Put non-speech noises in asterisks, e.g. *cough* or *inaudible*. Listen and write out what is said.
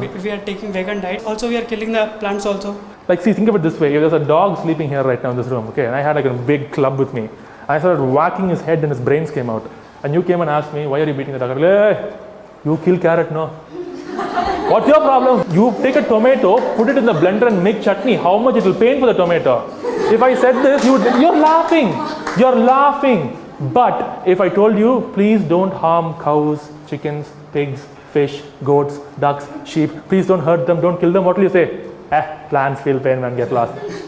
we, uh-huh. we are taking vegan diet. Also, we are killing the plants also. Like, see, think of it this way. If there's a dog sleeping here right now in this room, okay, and I had like a big club with me. I started whacking his head and his brains came out. And you came and asked me, why are you beating the dog? I'm like, hey, you kill carrot, no? *laughs* What's your problem? You take a tomato, put it in the blender and make chutney. How much it will pain for the tomato? If I said this, you would, you're laughing. You're laughing. But if I told you, please don't harm cows, chickens, pigs, fish, goats, ducks, sheep. Please don't hurt them, don't kill them. What will you say? Eh, plants feel pain, man, get lost.